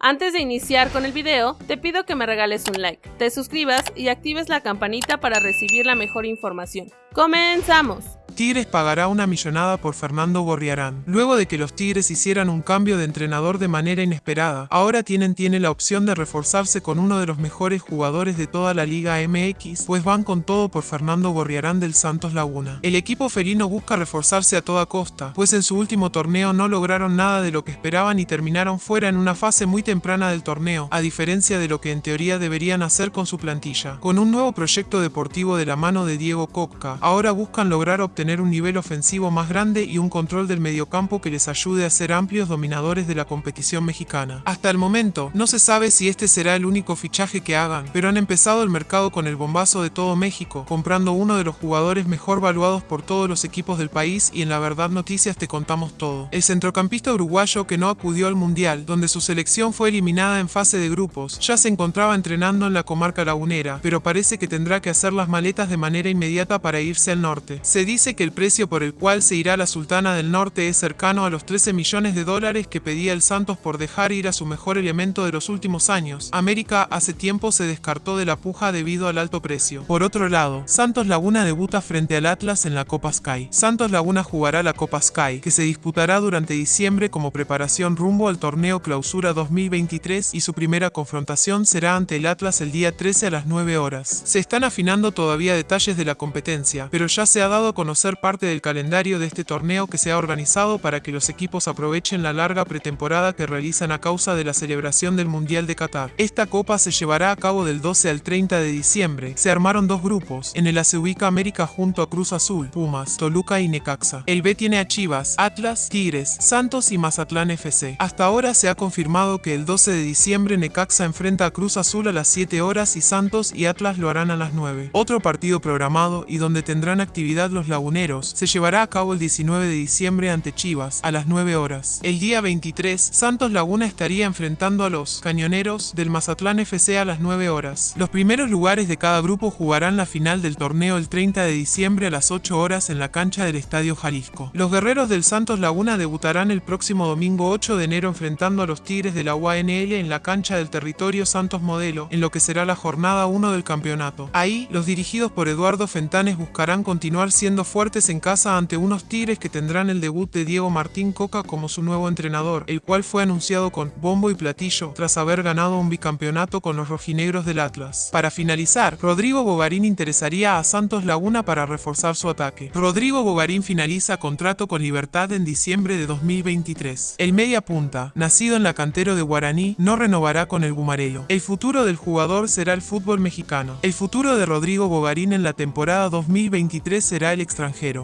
Antes de iniciar con el video, te pido que me regales un like, te suscribas y actives la campanita para recibir la mejor información. ¡Comenzamos! Tigres pagará una millonada por Fernando Gorriarán. Luego de que los Tigres hicieran un cambio de entrenador de manera inesperada, ahora tienen tiene la opción de reforzarse con uno de los mejores jugadores de toda la Liga MX, pues van con todo por Fernando Gorriarán del Santos Laguna. El equipo felino busca reforzarse a toda costa, pues en su último torneo no lograron nada de lo que esperaban y terminaron fuera en una fase muy temprana del torneo, a diferencia de lo que en teoría deberían hacer con su plantilla. Con un nuevo proyecto deportivo de la mano de Diego Cocca, ahora buscan lograr obtener un nivel ofensivo más grande y un control del mediocampo que les ayude a ser amplios dominadores de la competición mexicana. Hasta el momento, no se sabe si este será el único fichaje que hagan, pero han empezado el mercado con el bombazo de todo México, comprando uno de los jugadores mejor valuados por todos los equipos del país y en la verdad noticias te contamos todo. El centrocampista uruguayo que no acudió al Mundial, donde su selección fue eliminada en fase de grupos, ya se encontraba entrenando en la comarca lagunera, pero parece que tendrá que hacer las maletas de manera inmediata para irse al norte. Se dice que el precio por el cual se irá la Sultana del Norte es cercano a los 13 millones de dólares que pedía el Santos por dejar ir a su mejor elemento de los últimos años. América hace tiempo se descartó de la puja debido al alto precio. Por otro lado, Santos Laguna debuta frente al Atlas en la Copa Sky. Santos Laguna jugará la Copa Sky, que se disputará durante diciembre como preparación rumbo al torneo Clausura 2023 y su primera confrontación será ante el Atlas el día 13 a las 9 horas. Se están afinando todavía detalles de la competencia, pero ya se ha dado a conocer parte del calendario de este torneo que se ha organizado para que los equipos aprovechen la larga pretemporada que realizan a causa de la celebración del Mundial de Qatar. Esta copa se llevará a cabo del 12 al 30 de diciembre. Se armaron dos grupos. En el A se ubica América junto a Cruz Azul, Pumas, Toluca y Necaxa. El B tiene a Chivas, Atlas, Tigres, Santos y Mazatlán FC. Hasta ahora se ha confirmado que el 12 de diciembre Necaxa enfrenta a Cruz Azul a las 7 horas y Santos y Atlas lo harán a las 9. Otro partido programado y donde tendrán actividad los se llevará a cabo el 19 de diciembre ante Chivas, a las 9 horas. El día 23, Santos Laguna estaría enfrentando a los Cañoneros del Mazatlán FC a las 9 horas. Los primeros lugares de cada grupo jugarán la final del torneo el 30 de diciembre a las 8 horas en la cancha del Estadio Jalisco. Los guerreros del Santos Laguna debutarán el próximo domingo 8 de enero enfrentando a los Tigres de la UANL en la cancha del territorio Santos Modelo, en lo que será la jornada 1 del campeonato. Ahí, los dirigidos por Eduardo Fentanes buscarán continuar siendo fuertes en casa ante unos Tigres que tendrán el debut de Diego Martín Coca como su nuevo entrenador, el cual fue anunciado con bombo y platillo tras haber ganado un bicampeonato con los rojinegros del Atlas. Para finalizar, Rodrigo Bogarín interesaría a Santos Laguna para reforzar su ataque. Rodrigo Bogarín finaliza contrato con Libertad en diciembre de 2023. El media punta, nacido en la cantera de Guaraní, no renovará con el Gumarelo. El futuro del jugador será el fútbol mexicano. El futuro de Rodrigo Bogarín en la temporada 2023 será el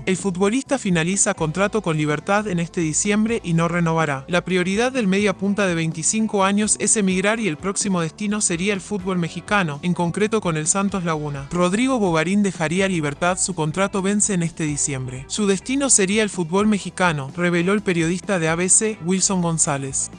el futbolista finaliza contrato con Libertad en este diciembre y no renovará. La prioridad del media punta de 25 años es emigrar y el próximo destino sería el fútbol mexicano, en concreto con el Santos Laguna. Rodrigo Bogarín dejaría Libertad, su contrato vence en este diciembre. Su destino sería el fútbol mexicano, reveló el periodista de ABC, Wilson González.